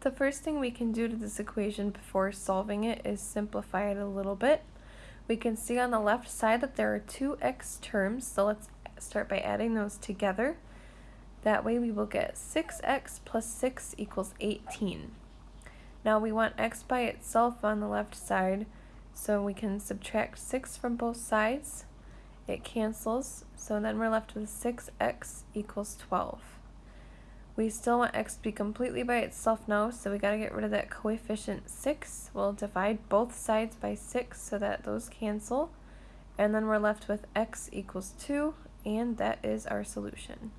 The first thing we can do to this equation before solving it is simplify it a little bit. We can see on the left side that there are two x terms, so let's start by adding those together. That way we will get 6x plus 6 equals 18. Now we want x by itself on the left side, so we can subtract 6 from both sides. It cancels, so then we're left with 6x equals 12. We still want x to be completely by itself now, so we gotta get rid of that coefficient 6. We'll divide both sides by 6 so that those cancel. And then we're left with x equals 2, and that is our solution.